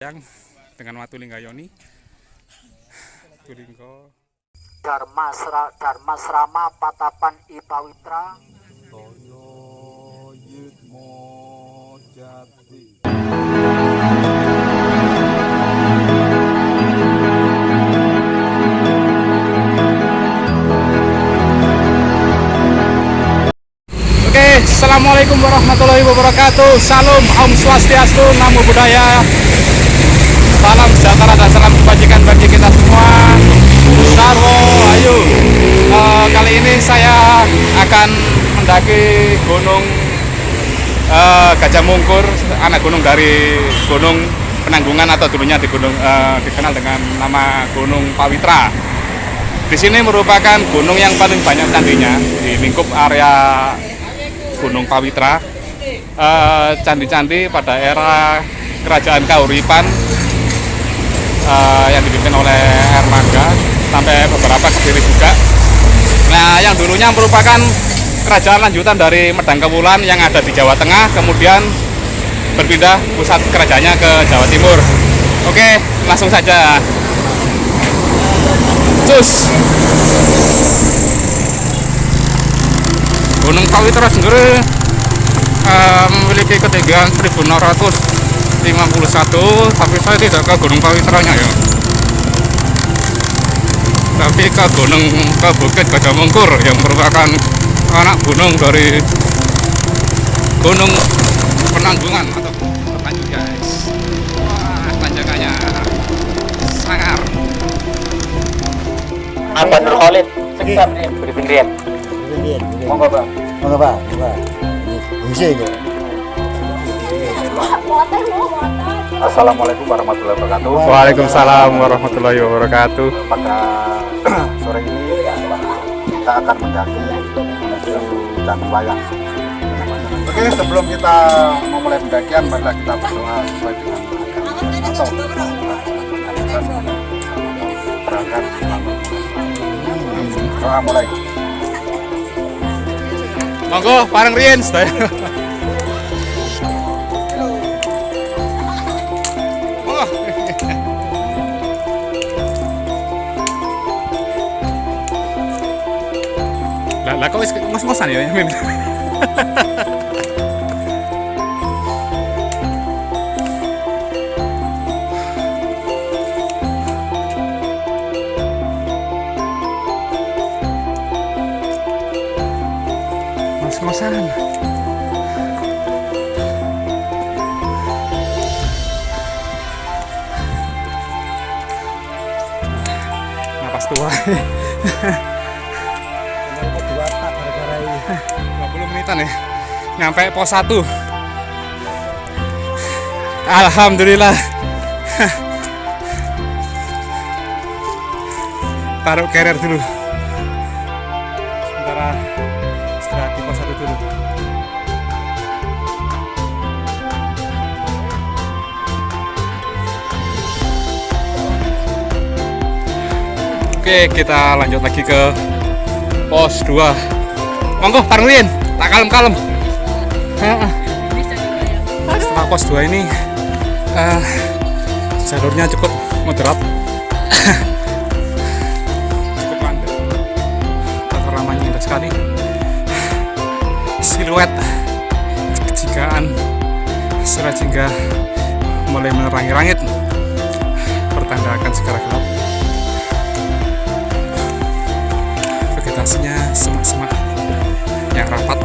yang dengan Watu Linggayoni. Tulinggo Dharmasra, Dharmasrama Patapan Ipawitra Toyo Yitmo Jati. Oke, Assalamualaikum warahmatullahi wabarakatuh. Salam, Om Swastiastu, Namo Buddhaya Salam sejahtera dan salam kebajikan bagi kita semua. Sarwo, ayo. Eh, Kali ini saya akan mendaki gunung eh, Gajah Mungkur Anak gunung dari gunung Penanggungan atau dulunya di gunung, eh, dikenal dengan nama Gunung Pawitra. Di sini merupakan gunung yang paling banyak candinya di lingkup area Gunung Pawitra. Candi-candi pada era Kerajaan Kauripan eh, yang dipimpin oleh Erlangga sampai beberapa kediri juga. Nah, yang dulunya merupakan kerajaan lanjutan dari Medang Kewulan yang ada di Jawa Tengah, kemudian berpindah pusat kerajaannya ke Jawa Timur. Oke, langsung saja. Cus. Gunung Pawitra sendiri eh, memiliki ketinggian 1651 tapi saya tidak ke Gunung Pawitranya ya. Tapi ke gunung ke Bukit Gajah Mungkur yang merupakan anak gunung dari Gunung Penanggungan atau Berlanjut guys. Wah tanjakannya sangar Apa Nur Khalid? Seksa briefing Rian Bien, bien. Monggo bang. Monggo. Ini aja. Assalamualaikum warahmatullahi wabarakatuh. Waalaikumsalam warahmatullahi wabarakatuh. Pada sore ini kita akan mendaki menuju Candi Wayang? Oke sebelum kita memulai pendakian marilah kita berdoa sesuai dengan agama atau berangkat. Doa mulai. Monggo bareng Rien Lah kok wis ngos-ngosan ya Min? Ngos-ngosan. Napas tua. 20 menitan ya. Nyampe pos 1 Alhamdulillah. Taruh carrier dulu. Sementara istirahat di pos 1 dulu. Oke, kita lanjut lagi ke pos 2 monggo bareng Lin tak kalem-kalem. Heeh. setelah pos 2 ini eh, jalurnya cukup moderat. Cukup landai. Tataramanya indah sekali. Siluet kejigaan Surajingga mulai menerangi langit pertanda akan segera gelap vegetasinya semak-semak yang rapat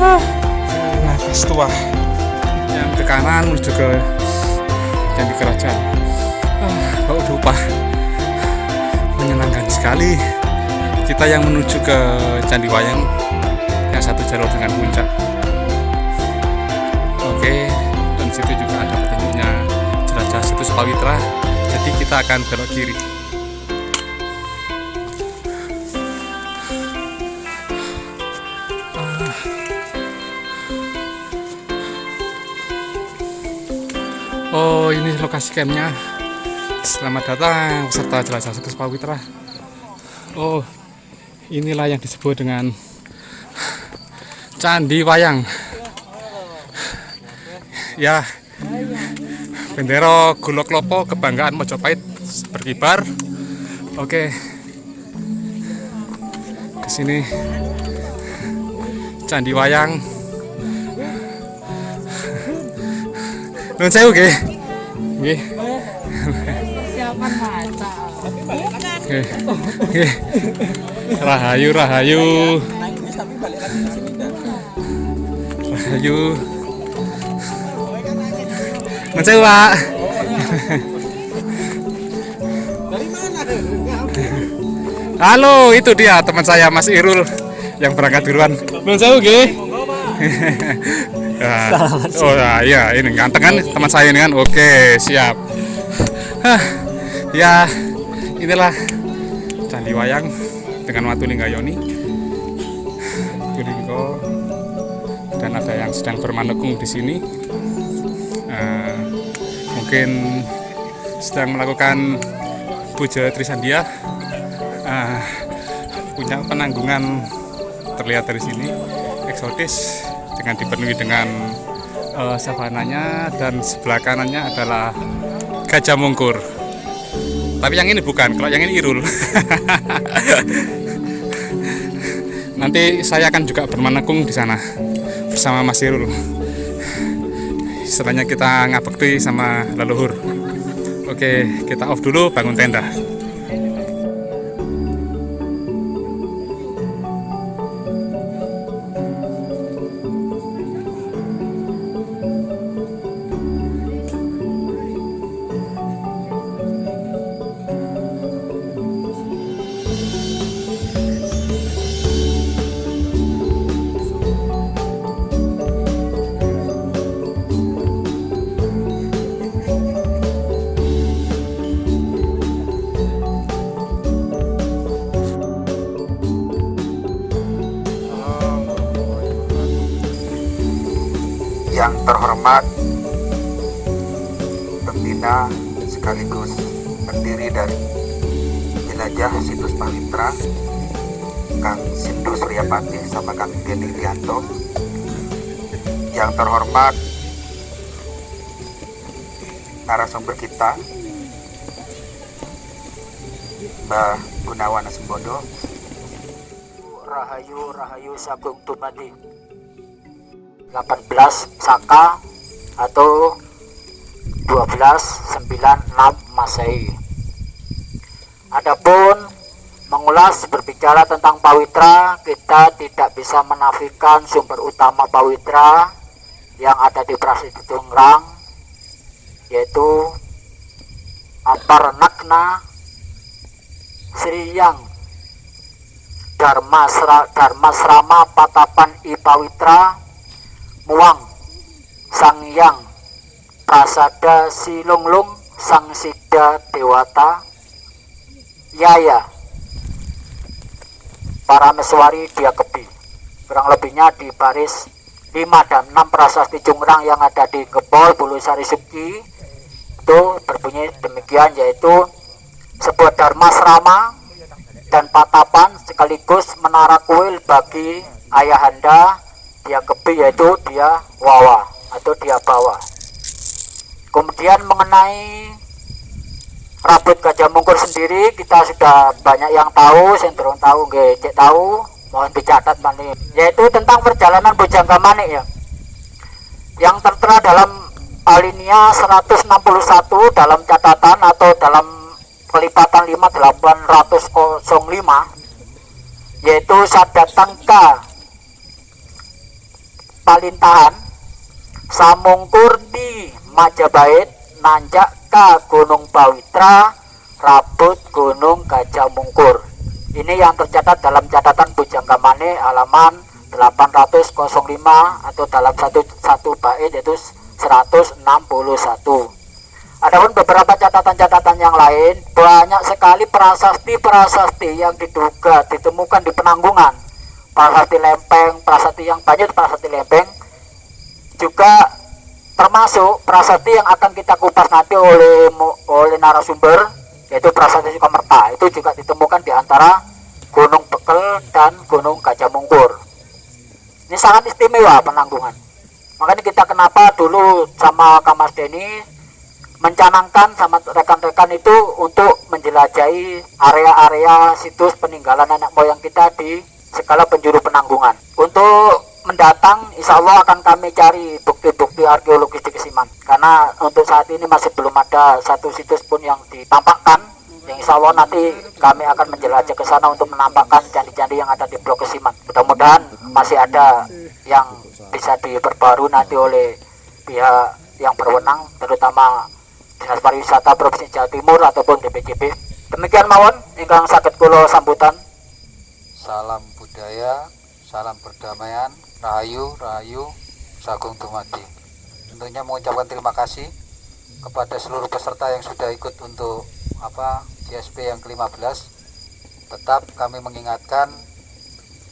Ah, nafas tua. Yang ke kanan menuju ke candi kerajaan ah, bau dupa menyenangkan sekali. Kita yang menuju ke candi wayang yang satu jalur dengan puncak. Oke dan situ juga ada petunjuknya jelajah situs Pawitra. Jadi kita akan belok kiri Oh ini lokasi campnya. Selamat datang peserta jelajah situs Pawitra. Oh inilah yang disebut dengan Candi Wayang. Ya bendera Gulok Lopo kebanggaan Mojopahit berkibar oke. Ke sini Candi Wayang Nun mata. Nggih. Nggih. Rahayu rahayu. Rahayu. Nun sewu, Pak. Halo, itu dia teman saya Mas Irul yang berangkat duluan. Nun sewu nggih. Ya. oh ya, iya ini ganteng kan teman saya ini kan. Oke, siap. Hah, ya inilah Candi Wayang dengan Watu Linggayoni. Tulinggo dan ada yang sedang bermanekung di sini. Eh, mungkin sedang melakukan puja Trisandia. Eh, punya penanggungan terlihat dari sini eksotis dengan dipenuhi dengan eh, savananya dan sebelah kanannya adalah gajah mungkur. Tapi yang ini bukan, kalau yang ini irul. Nanti saya akan juga bermanekung di sana bersama Mas Irul. Setelahnya kita ngabekti sama leluhur. Oke, kita off dulu bangun tenda. Yang terhormat pembina sekaligus pendiri dari jelajah situs Pawitra Kang Sindu Suryapati sama Kang Geni Lianto. Yang terhormat narasumber kita Mbah Gunawan Sembodo Rahayu Rahayu Sagung Tumadi 18 Saka atau 1296 Masehi. Adapun mengulas berbicara tentang Pawitra, kita tidak bisa menafikan sumber utama Pawitra yang ada di Prasetya Tungrang yaitu Ampar Nakna Sriyang Dharmasra, Dharmasrama Patapan I Pawitra Muang Sang Yang Prasada Silunglung Sang Sida Dewata Yaya Parameswari Dia Kebi kurang lebihnya di baris 5 dan 6 prasasti Jungrang yang ada di Gebol Bulu Sari Suki itu berbunyi demikian yaitu sebuah dharma serama dan patapan sekaligus menara kuil bagi ayahanda dia kebi yaitu dia wawa atau dia bawa. Kemudian mengenai rambut gajah mungkur sendiri kita sudah banyak yang tahu cenderung tahu nggih tahu mohon dicatat manik yaitu tentang perjalanan bujangga manik ya. Yang tertera dalam alinea 161 dalam catatan atau dalam kelipatan 5805 yaitu sadatangka palintahan samungkur di Majapahit nanjak ke Gunung Pawitra Rabut Gunung Gajah Mungkur. Ini yang tercatat dalam catatan Bujangga Mane halaman 805 atau dalam satu satu bait yaitu 161 Adapun beberapa catatan-catatan yang lain banyak sekali prasasti-prasasti yang diduga ditemukan di penanggungan prasasti lempeng, prasasti yang banyak prasasti lempeng juga termasuk prasasti yang akan kita kupas nanti oleh oleh narasumber yaitu prasasti Sukamerta. Itu juga ditemukan di antara Gunung Bekel dan Gunung Gajah Mungkur. Ini sangat istimewa penanggungan. Makanya kita kenapa dulu sama Kamas Deni mencanangkan sama rekan-rekan itu untuk menjelajahi area-area situs peninggalan anak moyang kita di skala penjuru penanggungan. Untuk mendatang, insya Allah akan kami cari bukti-bukti arkeologis di Kesiman. Karena untuk saat ini masih belum ada satu situs pun yang ditampakkan. Yang insya Allah nanti kami akan menjelajah ke sana untuk menampakkan candi-candi yang ada di Blok Kesiman. Mudah-mudahan masih ada yang bisa diperbarui nanti oleh pihak yang berwenang, terutama Dinas Pariwisata Provinsi Jawa Timur ataupun DPJP. Demikian mawon ingkang sakit kulo sambutan. Salam budaya, salam perdamaian, rahayu, rahayu, sagung dumadi. Tentunya mengucapkan terima kasih kepada seluruh peserta yang sudah ikut untuk apa GSP yang ke-15. Tetap kami mengingatkan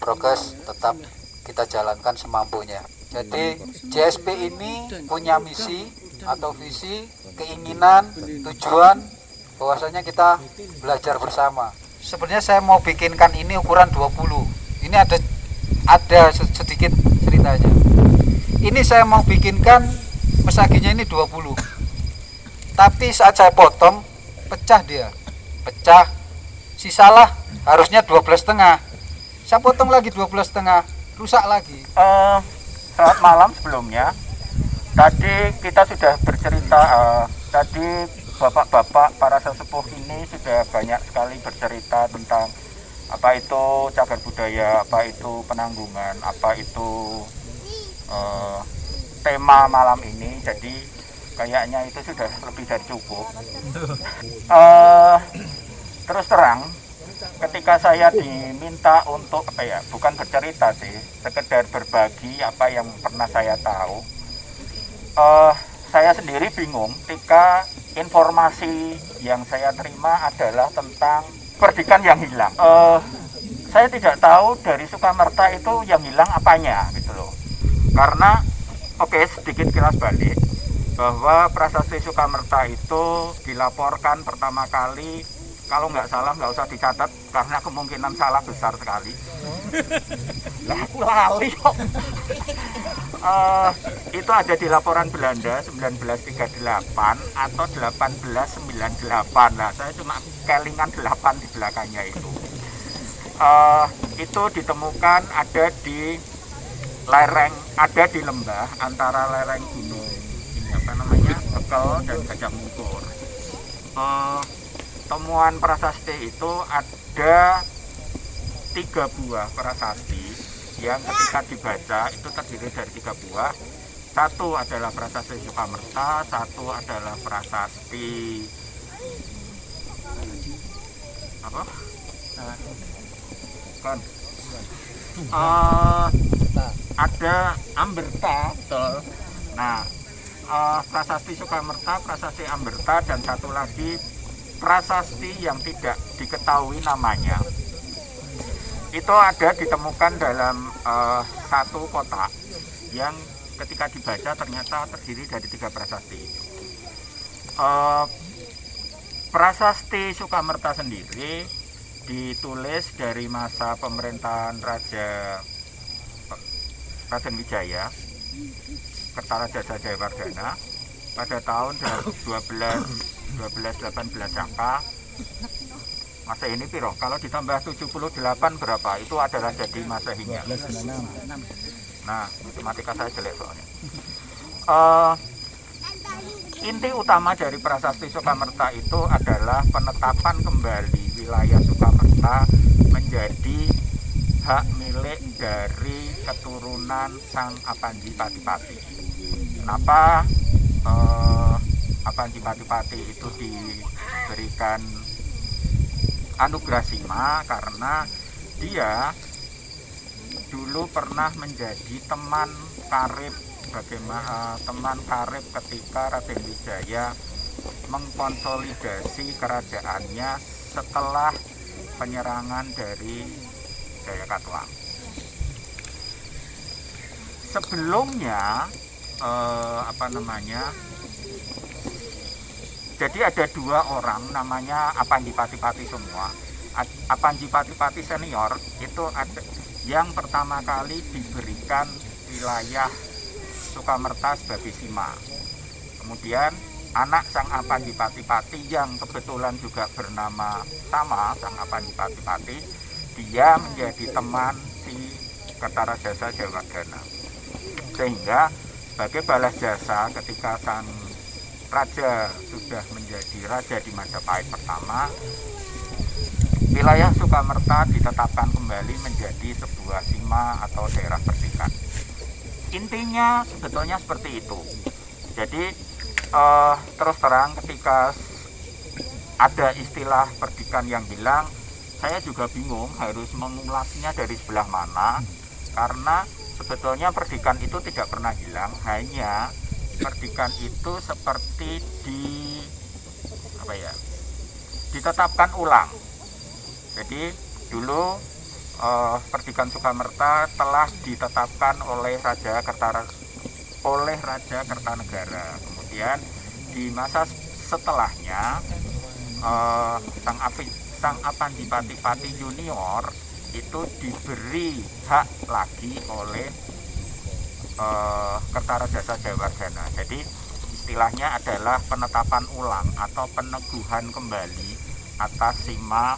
progres tetap kita jalankan semampunya. Jadi GSP ini punya misi atau visi, keinginan, tujuan bahwasanya kita belajar bersama. Sebenarnya saya mau bikinkan ini ukuran 20. Ini ada ada se- sedikit ceritanya. Ini saya mau bikinkan mesaginya ini 20. Tapi saat saya potong pecah dia. Pecah. Sisalah harusnya 12 setengah. Saya potong lagi 12 setengah, rusak lagi. Eh, selamat malam sebelumnya. Tadi kita sudah bercerita, eh, tadi bapak-bapak para sesepuh ini sudah banyak sekali bercerita tentang apa itu cagar budaya, apa itu penanggungan, apa itu eh, tema malam ini. Jadi kayaknya itu sudah lebih dari cukup. Eh, terus terang, ketika saya diminta untuk apa ya bukan bercerita sih sekedar berbagi apa yang pernah saya tahu eh saya sendiri bingung ketika informasi yang saya terima adalah tentang perdikan yang hilang eh saya tidak tahu dari Sukamerta itu yang hilang apanya gitu loh karena oke sedikit kilas balik bahwa prasasti Sukamerta itu dilaporkan pertama kali kalau nggak salah nggak usah dicatat karena kemungkinan salah besar sekali. Lah kok. Eh, itu ada di laporan Belanda 1938 atau 1898 lah saya cuma kelingan 8 di belakangnya itu. Eh, itu ditemukan ada di lereng ada di lembah antara lereng gunung. Ini apa namanya? Tekel dan Gajah Mungkur. Eh, temuan prasasti itu ada tiga buah prasasti yang ketika dibaca itu terdiri dari tiga buah. Satu adalah prasasti Sukamerta satu adalah prasasti apa? Kan Eh, ada Amberta betul. Nah eh, prasasti Sukamerta prasasti Amberta dan satu lagi prasasti yang tidak diketahui namanya itu ada ditemukan dalam eh, satu kotak yang ketika dibaca ternyata terdiri dari tiga prasasti. Eh, prasasti Sukamerta sendiri ditulis dari masa pemerintahan Raja Raden Wijaya Kertaraja Jayawardana pada tahun 12 1218 Saka masa ini piro? Kalau ditambah 78 berapa? Itu adalah jadi masehinya nah matematika saya jelek soalnya. Eh, inti utama dari prasasti Sukamerta itu adalah penetapan kembali wilayah Sukamerta menjadi hak milik dari keturunan Sang Apanji Pati-Pati. Kenapa eh, Apanji Pati-Pati itu diberikan anugerah Sima? Karena dia dulu pernah menjadi teman karib bagaimana teman karib ketika Raden Wijaya mengkonsolidasi kerajaannya setelah penyerangan dari Jayakatwang. Sebelumnya eh, apa namanya? Jadi ada dua orang namanya Apanji Pati-Pati semua. Apanji Pati-Pati senior itu ada yang pertama kali diberikan wilayah Sukamerta sebagai Sima. Kemudian anak Sang Apandipati-Pati yang kebetulan juga bernama sama Sang Apandipati-Pati, dia menjadi teman si Kertarajasa Jayawardana. Sehingga sebagai balas jasa ketika sang raja sudah menjadi raja di Majapahit pertama, wilayah Sukamerta ditetapkan kembali menjadi sebuah sima atau daerah perdikan. Intinya sebetulnya seperti itu. Jadi eh, terus terang ketika ada istilah perdikan yang hilang, saya juga bingung harus mengulasnya dari sebelah mana karena sebetulnya perdikan itu tidak pernah hilang, hanya perdikan itu seperti di apa ya? ditetapkan ulang. Jadi dulu eh, Perdikan Sukamerta telah ditetapkan oleh Raja Kertara oleh Raja Kertanegara. Kemudian di masa setelahnya eh, Sang Api Sang Apandipati Pati Junior itu diberi hak lagi oleh eh, Kertarajasa Jayawardana. Jadi istilahnya adalah penetapan ulang atau peneguhan kembali atas Sima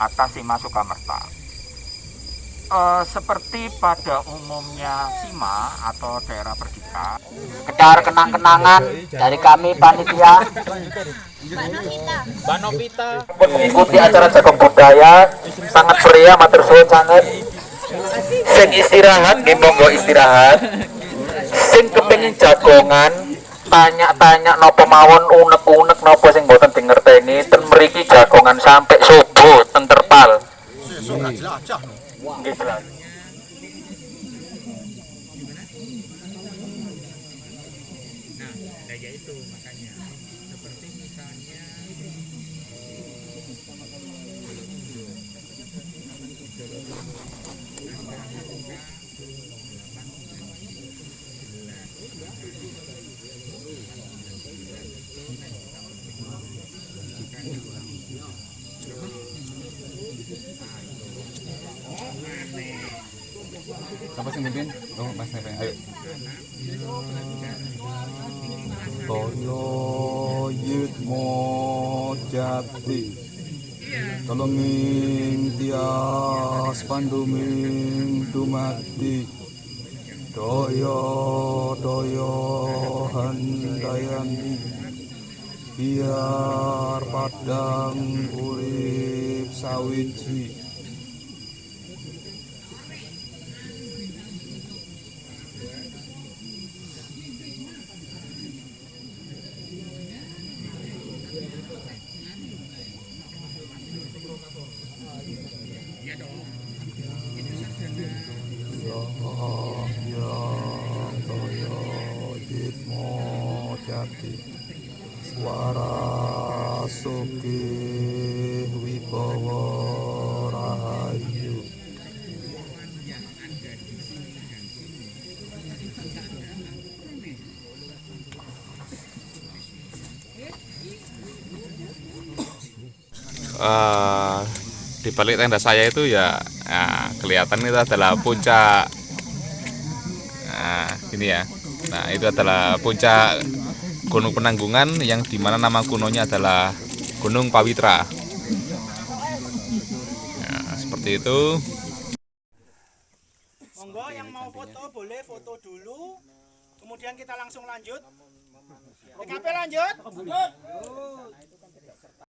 atas Sima Sukamerta. Eh, seperti pada umumnya Sima atau daerah perdikan, Sekedar kenang-kenangan dari kami panitia pun mengikuti acara jagung budaya sangat meriah matur sangat sing istirahat nggih monggo istirahat. Sing kepengin jagongan tanya-tanya nopo mawon unek-unek nopo sing boten dingerteni ten mriki jagongan sampai subuh ten terpal. Nggih jelas Siapa sih mimpin? Oh, Mas Neven. Ayo. Toyo yitmo jati Tolonging tias panduming dumati Doyo doyo handayani Biar padang urip sawiji Eh, di balik tenda saya itu ya nah, kelihatan itu adalah puncak nah, ini ya nah itu adalah puncak gunung penanggungan yang di mana nama gunungnya adalah gunung Pawitra nah, seperti itu Monggo yang mau foto boleh foto dulu. Kemudian kita langsung lanjut. PKP lanjut.